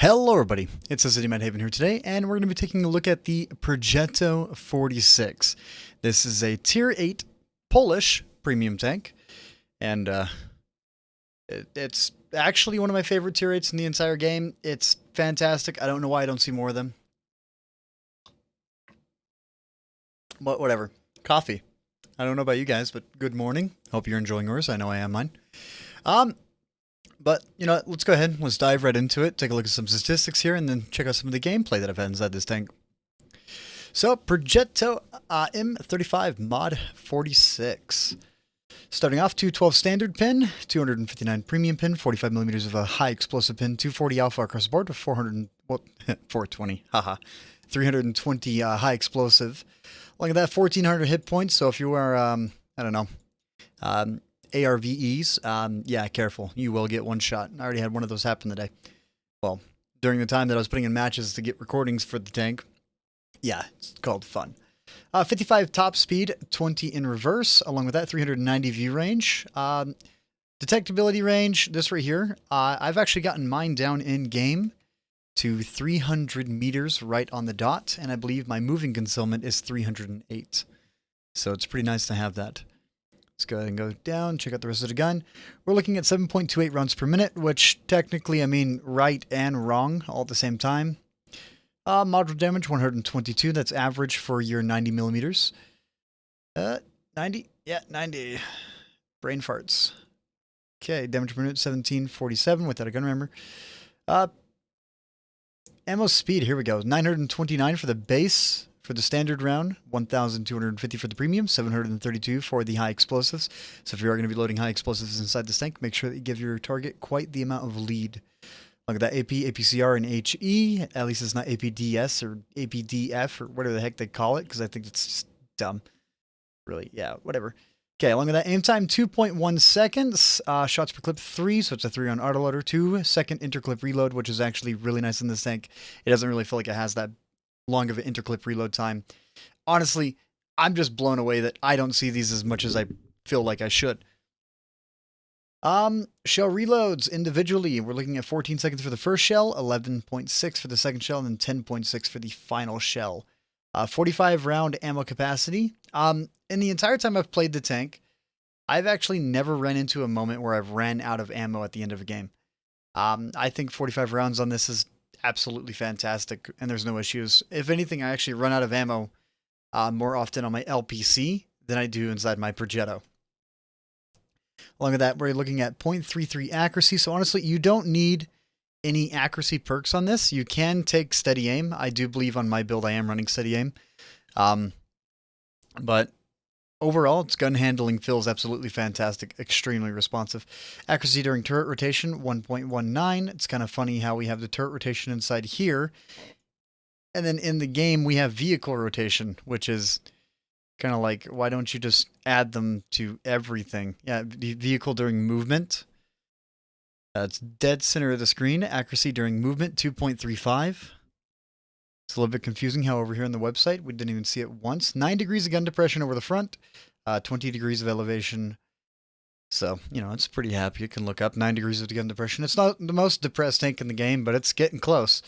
Hello everybody, it's City Haven here today, and we're going to be taking a look at the Progetto 46. This is a Tier 8 Polish premium tank, and uh, it, it's actually one of my favorite Tier 8s in the entire game. It's fantastic. I don't know why I don't see more of them. But whatever. Coffee. I don't know about you guys, but good morning. Hope you're enjoying yours. I know I am mine. Um, but, you know, let's go ahead. Let's dive right into it. Take a look at some statistics here and then check out some of the gameplay that I've had inside this tank. So, Progetto uh, M35 Mod 46. Starting off, 212 standard pin, 259 premium pin, 45 millimeters of a high explosive pin, 240 alpha across the board with 400, well, 420, haha, 320 uh, high explosive. Look at that, 1400 hit points. So if you are, um, I don't know, um, ARVEs, um, yeah, careful. You will get one shot. I already had one of those happen today. Well, during the time that I was putting in matches to get recordings for the tank. Yeah, it's called fun. Uh, 55 top speed, 20 in reverse. Along with that, 390 view range. Um, detectability range, this right here. Uh, I've actually gotten mine down in game to 300 meters right on the dot, and I believe my moving concealment is 308. So it's pretty nice to have that. Let's go ahead and go down, check out the rest of the gun. We're looking at 7.28 rounds per minute, which technically, I mean, right and wrong all at the same time. Uh, module damage, 122. That's average for your 90 millimeters. Uh, 90? Yeah, 90. Brain farts. Okay, damage per minute, 1747 without a gun rammer. Uh, ammo speed, here we go. 929 for the base for the standard round, 1,250 for the premium, 732 for the high explosives. So if you are going to be loading high explosives inside this tank, make sure that you give your target quite the amount of lead. Look at that AP, APCR, and HE. At least it's not APDS or APDF or whatever the heck they call it, because I think it's just dumb. Really, yeah, whatever. Okay, along with that, aim time 2.1 seconds, uh, shots per clip 3, so it's a 3 on autoloader, 2 second interclip reload, which is actually really nice in this tank. It doesn't really feel like it has that long of an interclip reload time. Honestly, I'm just blown away that I don't see these as much as I feel like I should. Um, shell reloads individually. We're looking at 14 seconds for the first shell, 11.6 for the second shell, and then 10.6 for the final shell. Uh, 45 round ammo capacity. Um, in the entire time I've played the tank, I've actually never run into a moment where I've ran out of ammo at the end of a game. Um, I think 45 rounds on this is absolutely fantastic, and there's no issues. If anything, I actually run out of ammo uh, more often on my LPC than I do inside my Progetto. Along with that, we're looking at 0.33 accuracy. So honestly, you don't need any accuracy perks on this. You can take steady aim. I do believe on my build I am running steady aim. Um, but Overall, its gun handling feels absolutely fantastic, extremely responsive. Accuracy during turret rotation, 1.19. It's kind of funny how we have the turret rotation inside here. And then in the game, we have vehicle rotation, which is kind of like, why don't you just add them to everything? Yeah, the vehicle during movement. That's dead center of the screen. Accuracy during movement, 2.35. It's a little bit confusing how over here on the website, we didn't even see it once. 9 degrees of gun depression over the front, uh, 20 degrees of elevation. So, you know, it's pretty happy. You can look up 9 degrees of gun depression. It's not the most depressed tank in the game, but it's getting close.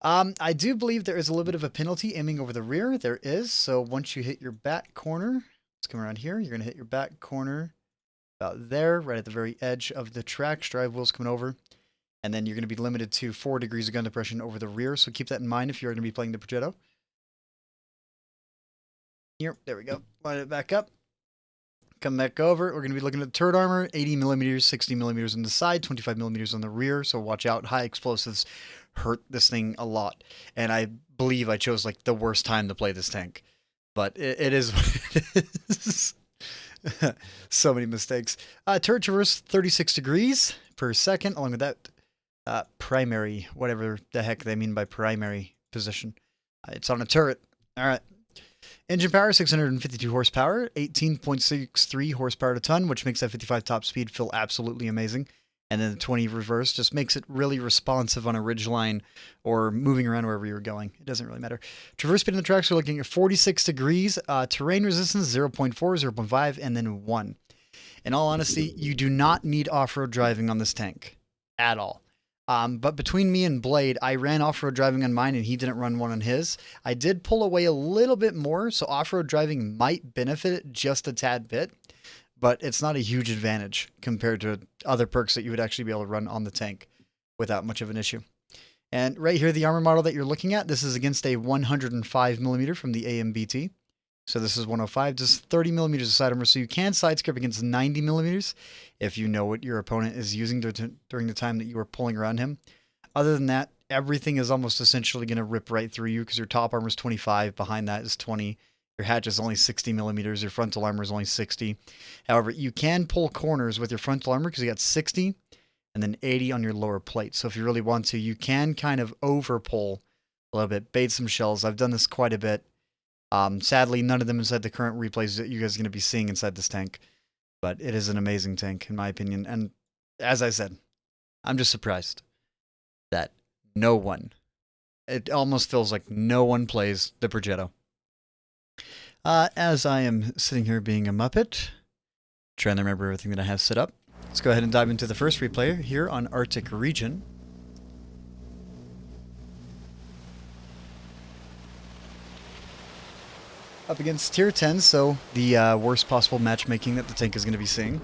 Um, I do believe there is a little bit of a penalty aiming over the rear. There is. So once you hit your back corner, let's come around here. You're going to hit your back corner about there, right at the very edge of the track. Drive wheels coming over and then you're going to be limited to 4 degrees of gun depression over the rear, so keep that in mind if you're going to be playing the Progetto. Here, there we go. Line it back up. Come back over. We're going to be looking at turret armor, 80 millimeters, 60 millimeters on the side, 25 millimeters on the rear. So watch out. High explosives hurt this thing a lot. And I believe I chose like the worst time to play this tank. But it, it is what it is. so many mistakes. Uh, turret traverse 36 degrees per second. Along with that, uh, primary, whatever the heck they mean by primary position. Uh, it's on a turret. All right. Engine power, 652 horsepower, 18.63 horsepower to ton, which makes that 55 top speed feel absolutely amazing. And then the 20 reverse just makes it really responsive on a ridge line or moving around wherever you're going. It doesn't really matter. Traverse speed on the tracks, we're looking at 46 degrees. Uh, terrain resistance, 0.4, 0.5, and then 1. In all honesty, you do not need off-road driving on this tank at all. Um, but between me and Blade, I ran off road driving on mine and he didn't run one on his. I did pull away a little bit more, so off road driving might benefit it just a tad bit, but it's not a huge advantage compared to other perks that you would actually be able to run on the tank without much of an issue. And right here, the armor model that you're looking at, this is against a 105 millimeter from the AMBT. So this is 105, just 30 millimeters of side armor. So you can sidescrape against 90 millimeters if you know what your opponent is using during the time that you are pulling around him. Other than that, everything is almost essentially going to rip right through you because your top armor is 25, behind that is 20. Your hatch is only 60 millimeters. Your frontal armor is only 60. However, you can pull corners with your frontal armor because you got 60 and then 80 on your lower plate. So if you really want to, you can kind of over pull a little bit, bait some shells. I've done this quite a bit. Um, sadly, none of them inside the current replays that you guys are going to be seeing inside this tank. But it is an amazing tank, in my opinion. And as I said, I'm just surprised that no one, it almost feels like no one plays the Progetto. Uh, as I am sitting here being a Muppet, trying to remember everything that I have set up, let's go ahead and dive into the first replay here on Arctic Region. Up against tier 10, so the uh, worst possible matchmaking that the tank is going to be seeing.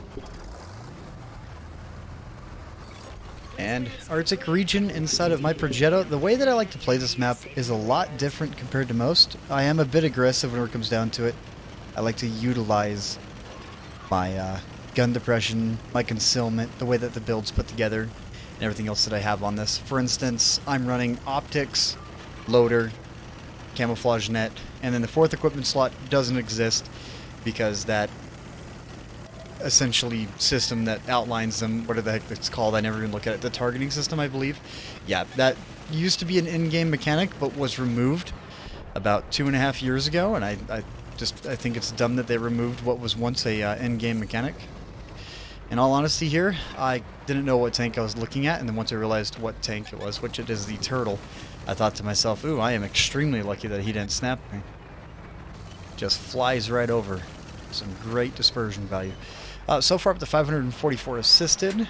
And Arctic region inside of my Progetto, the way that I like to play this map is a lot different compared to most. I am a bit aggressive when it comes down to it. I like to utilize my uh, gun depression, my concealment, the way that the build's put together, and everything else that I have on this. For instance, I'm running optics, loader, camouflage net, and then the fourth equipment slot doesn't exist because that essentially system that outlines them, what the heck it's called, I never even look at it, the targeting system, I believe. Yeah, that used to be an in-game mechanic, but was removed about two and a half years ago, and I, I just I think it's dumb that they removed what was once a uh, in-game mechanic. In all honesty here, I didn't know what tank I was looking at, and then once I realized what tank it was, which it is the Turtle, I thought to myself, ooh, I am extremely lucky that he didn't snap me. Just flies right over. Some great dispersion value. Uh, so far up to 544 assisted.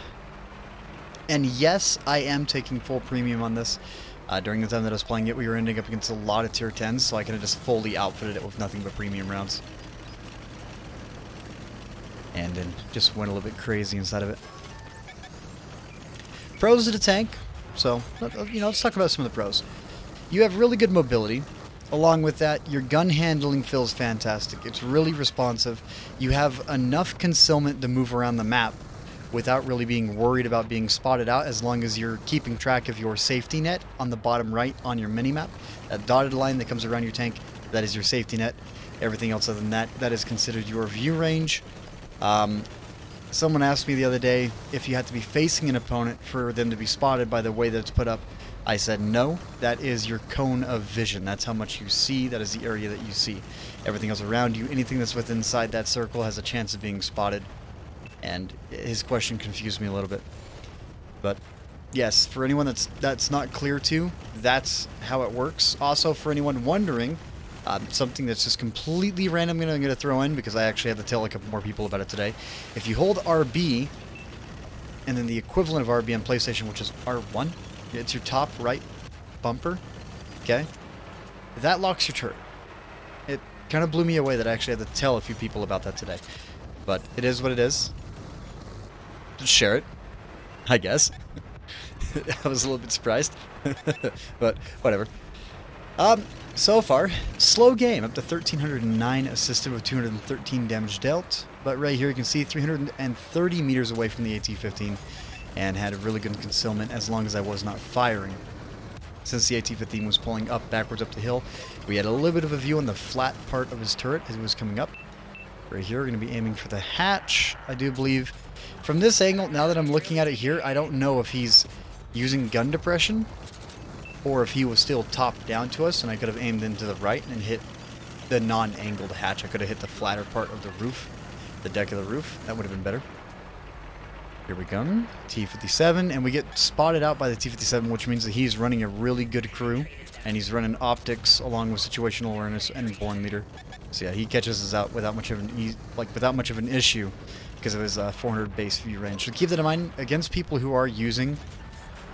And yes, I am taking full premium on this. Uh, during the time that I was playing it, we were ending up against a lot of tier 10s, so I could have just fully outfitted it with nothing but premium rounds. And then just went a little bit crazy inside of it. Pros of the tank, so, you know, let's talk about some of the pros. You have really good mobility. Along with that, your gun handling feels fantastic. It's really responsive. You have enough concealment to move around the map without really being worried about being spotted out as long as you're keeping track of your safety net on the bottom right on your minimap. That dotted line that comes around your tank, that is your safety net. Everything else other than that, that is considered your view range. Um, Someone asked me the other day if you had to be facing an opponent for them to be spotted by the way that it's put up. I said no, that is your cone of vision. That's how much you see, that is the area that you see. Everything else around you, anything that's within inside that circle has a chance of being spotted. And his question confused me a little bit. But yes, for anyone that's that's not clear to, that's how it works. Also for anyone wondering, um, something that's just completely random I'm going to throw in because I actually had to tell a couple more people about it today. If you hold RB, and then the equivalent of RB on PlayStation, which is R1, it's your top right bumper, okay? That locks your turret. It kind of blew me away that I actually had to tell a few people about that today. But it is what it is. Just share it, I guess. I was a little bit surprised. but whatever. Um, so far, slow game, up to 1309 assisted with 213 damage dealt. But right here you can see 330 meters away from the AT-15 and had a really good concealment as long as I was not firing. Since the AT-15 was pulling up backwards up the hill, we had a little bit of a view on the flat part of his turret as it was coming up. Right here, we're going to be aiming for the hatch, I do believe. From this angle, now that I'm looking at it here, I don't know if he's using gun depression or if he was still top down to us and I could have aimed into the right and hit the non-angled hatch. I could have hit the flatter part of the roof, the deck of the roof. That would have been better. Here we go. T-57, and we get spotted out by the T-57, which means that he's running a really good crew, and he's running optics along with situational awareness and born leader. So yeah, he catches us out without much of an like without much of an issue because of his uh, 400 base view range. So keep that in mind against people who are using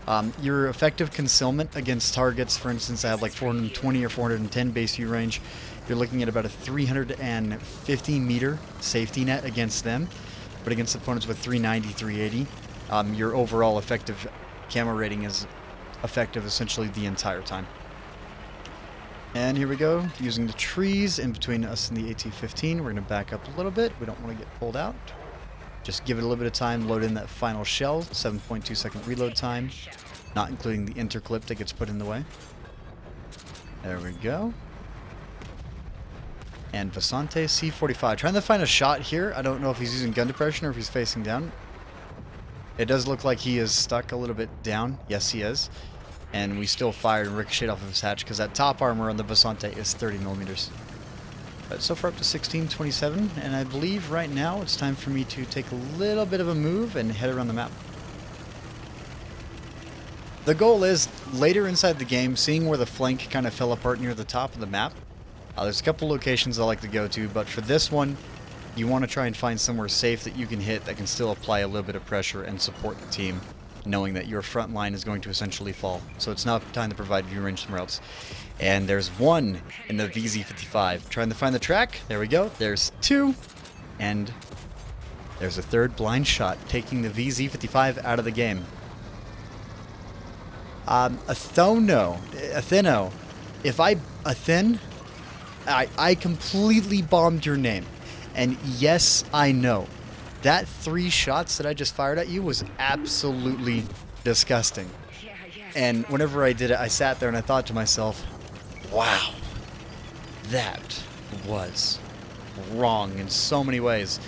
Um, your effective concealment against targets, for instance, I have like 420 or 410 base view range. You're looking at about a 350 meter safety net against them, but against opponents with 390, 380, um, your overall effective camo rating is effective essentially the entire time. And here we go, using the trees in between us and the AT-15. We're going to back up a little bit. We don't want to get pulled out. Just give it a little bit of time, load in that final shell, 7.2 second reload time, not including the interclip that gets put in the way. There we go. And Vasante C45. Trying to find a shot here. I don't know if he's using gun depression or if he's facing down. It does look like he is stuck a little bit down. Yes, he is and we still fired and ricocheted off of his hatch because that top armor on the Vasante is 30 millimeters. But so far up to 1627, and I believe right now it's time for me to take a little bit of a move and head around the map. The goal is, later inside the game, seeing where the flank kind of fell apart near the top of the map. Uh, there's a couple locations I like to go to, but for this one, you want to try and find somewhere safe that you can hit that can still apply a little bit of pressure and support the team knowing that your front line is going to essentially fall. So it's now time to provide view range somewhere else. And there's one in the VZ55. Trying to find the track. There we go. There's two. And there's a third blind shot, taking the VZ55 out of the game. Um, Athono, Atheno, if I, Athen, I, I completely bombed your name. And yes, I know that three shots that I just fired at you was absolutely disgusting. And whenever I did it, I sat there and I thought to myself, wow, that was wrong in so many ways.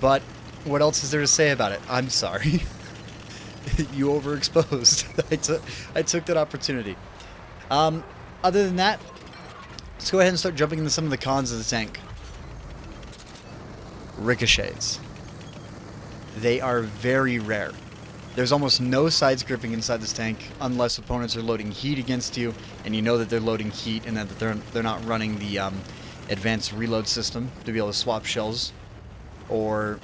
But what else is there to say about it? I'm sorry. you overexposed. I, took, I took that opportunity. Um, other than that, let's go ahead and start jumping into some of the cons of the tank. Ricochets. They are very rare. There's almost no sidescraping inside this tank unless opponents are loading heat against you and you know that they're loading heat and that they're, they're not running the um, advanced reload system to be able to swap shells. Or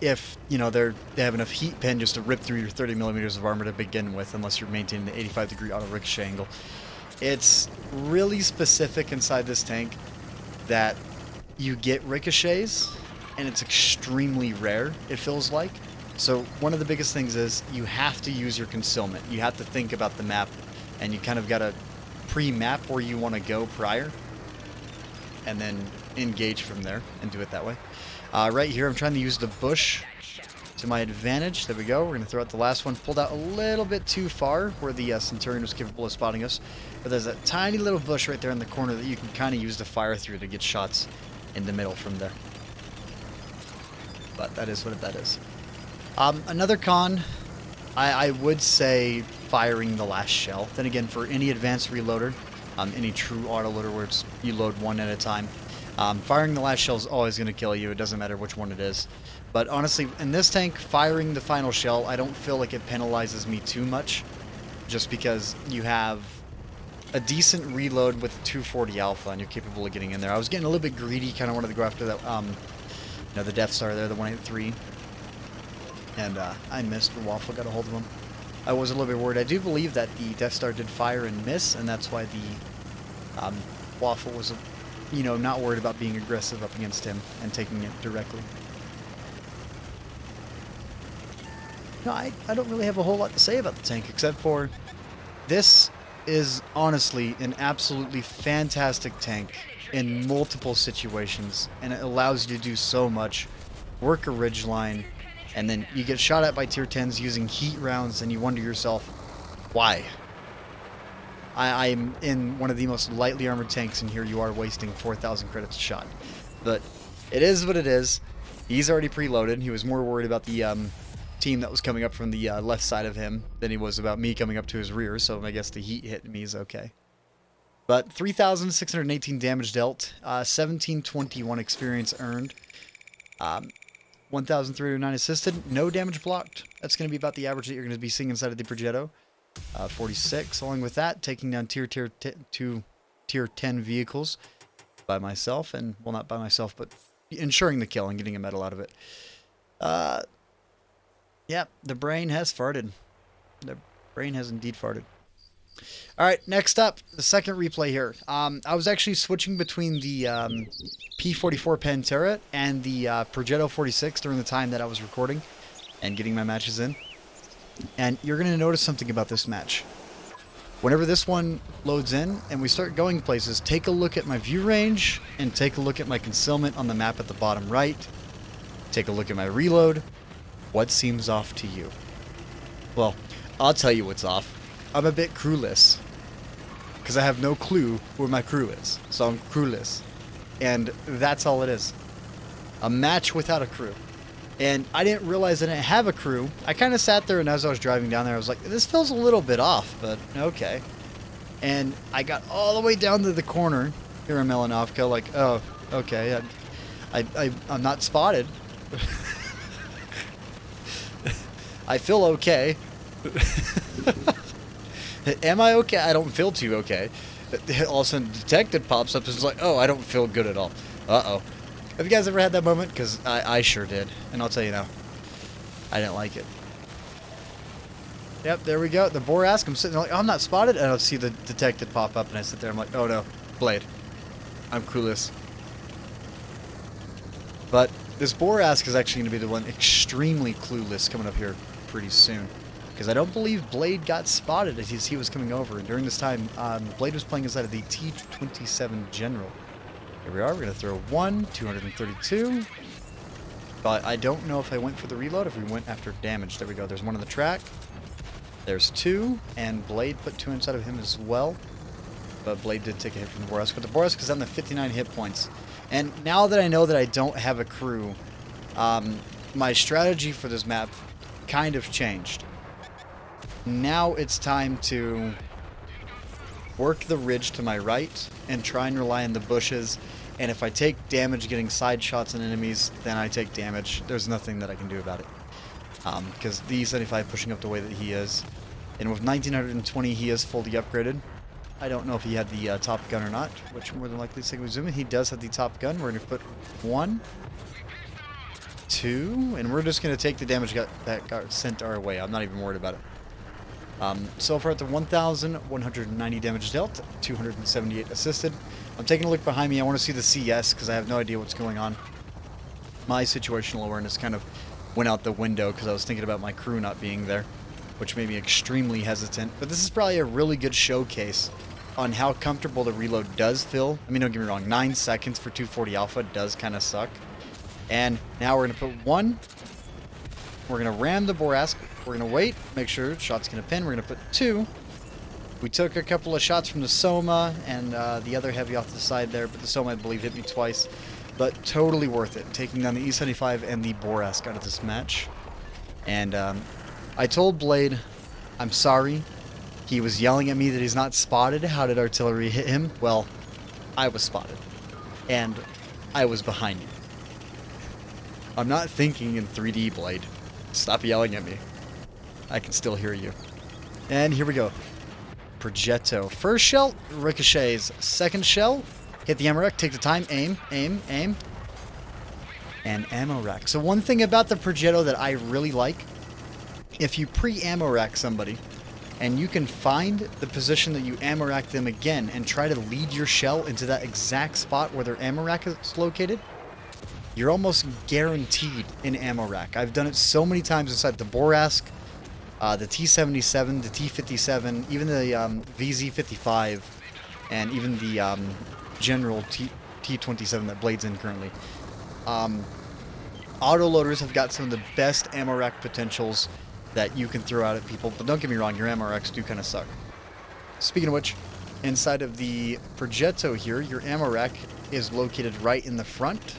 if, you know, they're, they have enough heat pen just to rip through your 30 millimeters of armor to begin with unless you're maintaining the 85 degree auto ricochet angle. It's really specific inside this tank that you get ricochets and it's extremely rare, it feels like. So one of the biggest things is you have to use your concealment. You have to think about the map, and you kind of got to pre-map where you want to go prior, and then engage from there and do it that way. Uh, right here, I'm trying to use the bush to my advantage. There we go. We're going to throw out the last one. Pulled out a little bit too far where the uh, Centurion was capable of spotting us. But there's a tiny little bush right there in the corner that you can kind of use to fire through to get shots in the middle from there but that is what that is. Um, another con, I, I, would say firing the last shell. Then again, for any advanced reloader, um, any true autoloader where it's, you load one at a time, um, firing the last shell is always going to kill you. It doesn't matter which one it is. But honestly, in this tank, firing the final shell, I don't feel like it penalizes me too much. Just because you have a decent reload with 240 alpha and you're capable of getting in there. I was getting a little bit greedy, kind of wanted to go after that um, you know, the Death Star there, the 183. And uh, I missed. Waffle got a hold of him. I was a little bit worried. I do believe that the Death Star did fire and miss, and that's why the um, Waffle was, you know, not worried about being aggressive up against him and taking it directly. No, I, I don't really have a whole lot to say about the tank, except for this is honestly an absolutely fantastic tank in multiple situations, and it allows you to do so much. Work a ridge line, and then you get shot at by tier 10s using heat rounds, and you wonder yourself, why? I, am in one of the most lightly armored tanks, and here you are wasting 4,000 credits a shot. But it is what it is. He's already preloaded. He was more worried about the um, team that was coming up from the uh, left side of him than he was about me coming up to his rear, so I guess the heat hit me is okay. But 3,618 damage dealt, uh, 1721 experience earned, um, 1,309 assisted, no damage blocked. That's going to be about the average that you're going to be seeing inside of the Progetto. Uh, 46. Along with that, taking down tier tier two tier 10 vehicles by myself, and well, not by myself, but ensuring the kill and getting a medal out of it. Uh, yeah, the brain has farted. The Brain has indeed farted. All right, next up, the second replay here. Um, I was actually switching between the um, P44 Pantera and the uh, Progetto 46 during the time that I was recording and getting my matches in. And you're going to notice something about this match. Whenever this one loads in and we start going places, take a look at my view range and take a look at my concealment on the map at the bottom right. Take a look at my reload. What seems off to you? Well, I'll tell you what's off. I'm a bit crewless. Because I have no clue where my crew is. So I'm crewless. And that's all it is. A match without a crew. And I didn't realize I didn't have a crew. I kind of sat there and as I was driving down there, I was like, this feels a little bit off, but okay. And I got all the way down to the corner here in Malinovka, like, oh, okay, I, I, I'm not spotted. I feel okay. Am I okay? I don't feel too okay. All of a sudden, detective pops up and is like, oh, I don't feel good at all. Uh-oh. Have you guys ever had that moment? Because I, I sure did. And I'll tell you now, I didn't like it. Yep, there we go. The Bourrasque, I'm sitting there like, oh, I'm not spotted. And I'll see the detective pop up, and I sit there, I'm like, oh no, Blade. I'm clueless. But this Bourrasque is actually going to be the one extremely clueless coming up here pretty soon. Because I don't believe Blade got spotted as he was coming over. And during this time, um, Blade was playing inside of the T-27 General. Here we are. We're going to throw one, 232. But I don't know if I went for the reload, if we went after damage. There we go. There's one on the track. There's two, and Blade put two inside of him as well. But Blade did take a hit from the Bourrasque. But the Bourrasque is on the 59 hit points. And now that I know that I don't have a crew, um, my strategy for this map kind of changed. Now it's time to work the ridge to my right and try and rely on the bushes. And if I take damage getting side shots on enemies, then I take damage. There's nothing that I can do about it. Because um, the E75 pushing up the way that he is. And with 1920, he is fully upgraded. I don't know if he had the uh, Top Gun or not, which more than likely zoom in. He does have the Top Gun. We're going to put one, two, and we're just going to take the damage got, that got sent our way. I'm not even worried about it. Um, so far at the 1,190 damage dealt, 278 assisted. I'm taking a look behind me. I want to see the CS because I have no idea what's going on. My situational awareness kind of went out the window because I was thinking about my crew not being there, which made me extremely hesitant. But this is probably a really good showcase on how comfortable the reload does feel. I mean, don't get me wrong, 9 seconds for 240 Alpha does kind of suck. And now we're going to put one. We're going to ram the Bourrasque. We're going to wait, make sure shot's going to pin. We're going to put two. We took a couple of shots from the Somua and uh, the other heavy off the side there, but the Somua, I believe, hit me twice. But totally worth it, taking down the E75 and the Bourrasque out of this match. And um, I told Blade, I'm sorry, he was yelling at me that he's not spotted. How did artillery hit him? Well, I was spotted. And I was behind you. I'm not thinking in 3D, Blade. Stop yelling at me. I can still hear you. And here we go. Progetto. First shell, ricochets. Second shell, hit the ammo rack, take the time, aim, aim, aim. And ammo rack. So one thing about the Progetto that I really like, if you pre-ammo rack somebody, and you can find the position that you ammo rack them again and try to lead your shell into that exact spot where their ammo rack is located, you're almost guaranteed an ammo rack. I've done it so many times inside the Bourrasque, uh, the T-77, the T-57, even the um, VZ-55, and even the um, General T- T-27 that Blade's in currently. Um, autoloaders have got some of the best ammo rack potentials that you can throw out at people. But don't get me wrong, your ammo racks do kind of suck. Speaking of which, inside of the Progetto here, your ammo rack is located right in the front,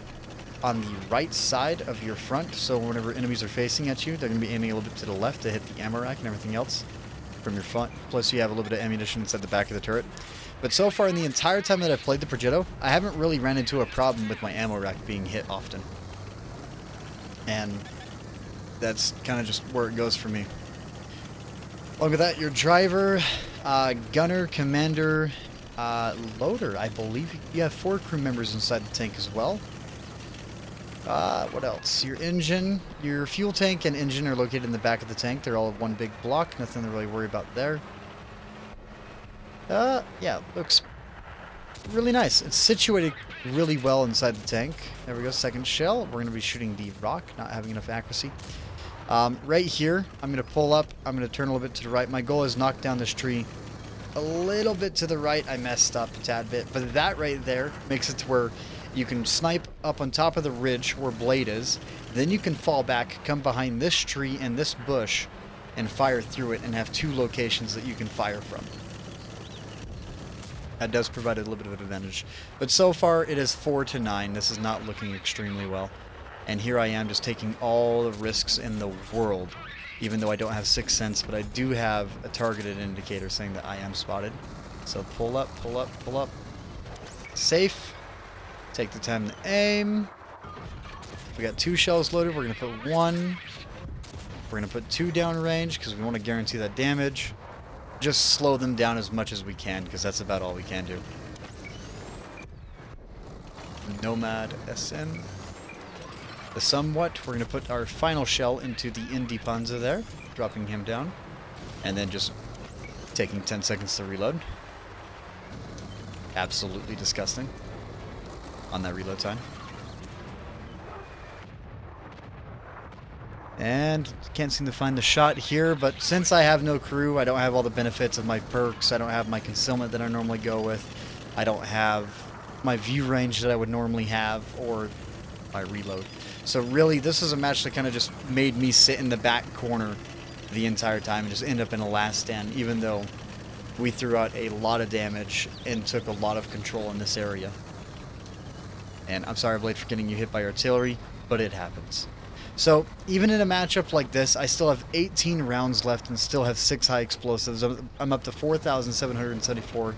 on the right side of your front. So whenever enemies are facing at you, they're going to be aiming a little bit to the left to hit the ammo rack and everything else from your front. Plus you have a little bit of ammunition inside the back of the turret. But so far in the entire time that I've played the Progetto, I haven't really ran into a problem with my ammo rack being hit often. And that's kind of just where it goes for me. Along with that, your driver, uh, gunner, commander, uh, loader. I believe you have four crew members inside the tank as well. Uh, what else? Your engine, your fuel tank and engine are located in the back of the tank. They're all one big block. Nothing to really worry about there. Uh, yeah, looks really nice. It's situated really well inside the tank. There we go, second shell. We're going to be shooting the rock, not having enough accuracy. Um, right here, I'm going to pull up. I'm going to turn a little bit to the right. My goal is knock down this tree a little bit to the right. I messed up a tad bit, but that right there makes it to where you can snipe up on top of the ridge where Blade is. Then you can fall back, come behind this tree and this bush, and fire through it and have two locations that you can fire from. That does provide a little bit of an advantage. But so far, it is 4 to 9. This is not looking extremely well. And here I am just taking all the risks in the world, even though I don't have Sixth Sense, but I do have a targeted indicator saying that I am spotted. So pull up, pull up, pull up. Safe. Take the time to aim. We got two shells loaded. We're going to put one. We're going to put two down range because we want to guarantee that damage. Just slow them down as much as we can because that's about all we can do. Nomad SN the somewhat. We're going to put our final shell into the Indy there, dropping him down, and then just taking 10 seconds to reload. Absolutely disgusting on that reload time. And can't seem to find the shot here, but since I have no crew, I don't have all the benefits of my perks, I don't have my concealment that I normally go with, I don't have my view range that I would normally have, or my reload. So really, this is a match that kind of just made me sit in the back corner the entire time and just end up in a last stand, even though we threw out a lot of damage and took a lot of control in this area. And I'm sorry, Blade, for getting you hit by artillery, but it happens. So, even in a matchup like this, I still have 18 rounds left and still have 6 high explosives. I'm up to 4,774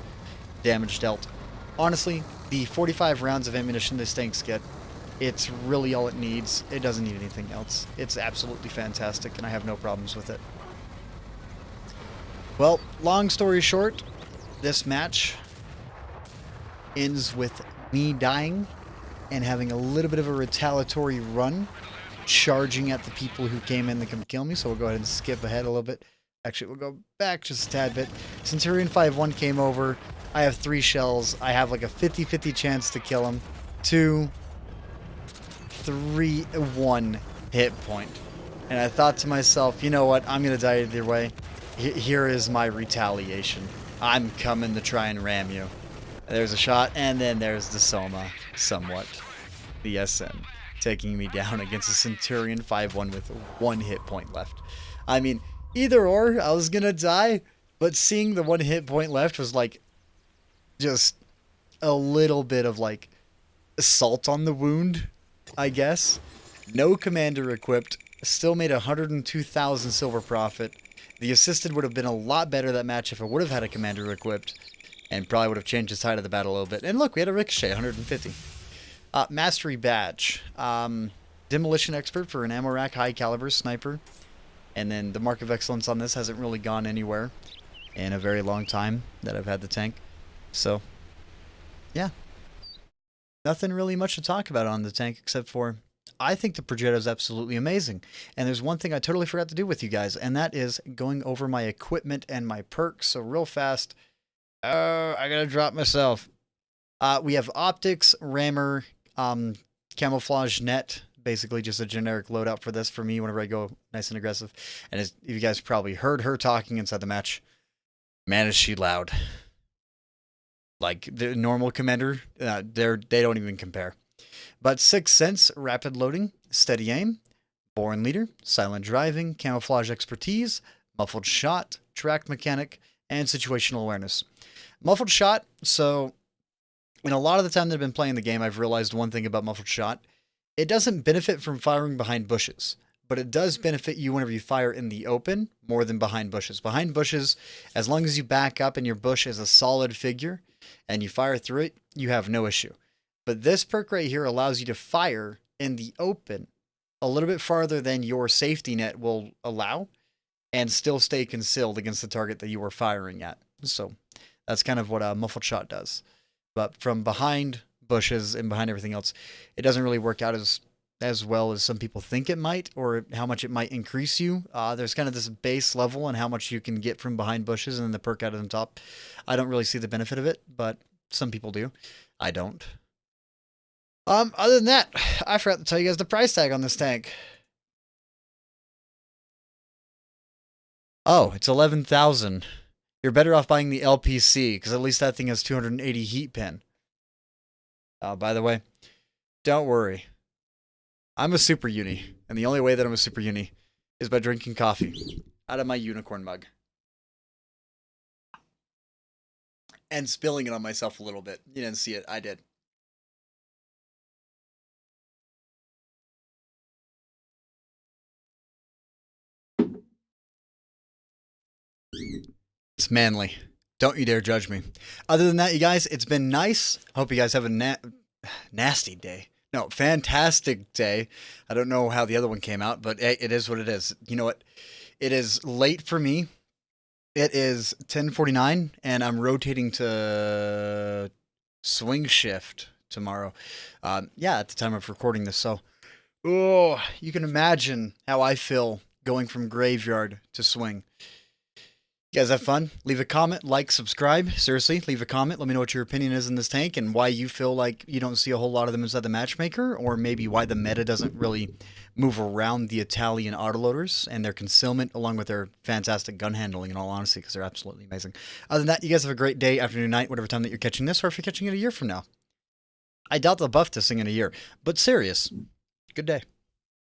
damage dealt. Honestly, the 45 rounds of ammunition this tanks get it's really all it needs. It doesn't need anything else. It's absolutely fantastic, and I have no problems with it. Well, long story short, this match ends with me dying and having a little bit of a retaliatory run, charging at the people who came in to come kill me. So we'll go ahead and skip ahead a little bit. Actually, we'll go back just a tad bit. Centurion 5-1 came over. I have three shells. I have like a 50-50 chance to kill him. Two, three one hit point. And I thought to myself, you know what? I'm going to die either way. H here is my retaliation. I'm coming to try and ram you. There's a shot, and then there's the Somua, somewhat. The SM, taking me down against a Centurion 5-1 with one hit point left. I mean, either or, I was going to die, but seeing the one hit point left was like, just a little bit of like, salt on the wound I guess. No commander equipped. Still made 102,000 silver profit. The assisted would have been a lot better that match if it would have had a commander equipped. And probably would have changed the side of the battle a little bit. And look, we had a ricochet, 150. Uh, mastery badge. Um, demolition expert for an ammo rack, high caliber sniper. And then the mark of excellence on this hasn't really gone anywhere in a very long time that I've had the tank. So, yeah, nothing really much to talk about on the tank except for I think the Progetto is absolutely amazing. And there's one thing I totally forgot to do with you guys, and that is going over my equipment and my perks. So real fast, oh, I gotta drop myself. Uh, we have optics, rammer, um, camouflage net, basically just a generic loadout for this for me whenever I go nice and aggressive. And as you guys probably heard her talking inside the match, man, is she loud. Like the normal commander, uh, they're they don't even compare. But Sixth Sense, rapid loading, steady aim, born leader, silent driving, camouflage expertise, muffled shot, track mechanic, and situational awareness. Muffled shot, so in a lot of the time that I've been playing the game, I've realized one thing about muffled shot. It doesn't benefit from firing behind bushes, but it does benefit you whenever you fire in the open more than behind bushes. Behind bushes, as long as you back up and your bush is a solid figure, and you fire through it, you have no issue. But this perk right here allows you to fire in the open a little bit farther than your safety net will allow and still stay concealed against the target that you were firing at. So that's kind of what a muffled shot does. But from behind bushes and behind everything else, it doesn't really work out as as well as some people think it might, or how much it might increase you. Uh, there's kind of this base level and how much you can get from behind bushes and the perk out of the top. I don't really see the benefit of it, but some people do. I don't. Um, other than that, I forgot to tell you guys the price tag on this tank. Oh, it's eleven thousand. You're better off buying the LPC because at least that thing has 280 heat pin. Uh, by the way, don't worry. I'm a super uni, and the only way that I'm a super uni is by drinking coffee out of my unicorn mug and spilling it on myself a little bit. You didn't see it, I did. It's manly. Don't you dare judge me. Other than that, you guys, it's been nice. Hope you guys have a na- nasty day. No, fantastic day. I don't know how the other one came out, but it is what it is. You know what? It is late for me. It is 10:49 and I'm rotating to swing shift tomorrow. Um, yeah, at the time of recording this. So, oh, you can imagine how I feel going from graveyard to swing. You guys have fun? Leave a comment, like, subscribe. Seriously, leave a comment. Let me know what your opinion is in this tank and why you feel like you don't see a whole lot of them inside the matchmaker, or maybe why the meta doesn't really move around the Italian autoloaders and their concealment, along with their fantastic gun handling, in all honesty, because they're absolutely amazing. Other than that, you guys have a great day, afternoon, night, whatever time that you're catching this, or if you're catching it a year from now. I doubt they'll buff this thing in a year, but serious. Good day.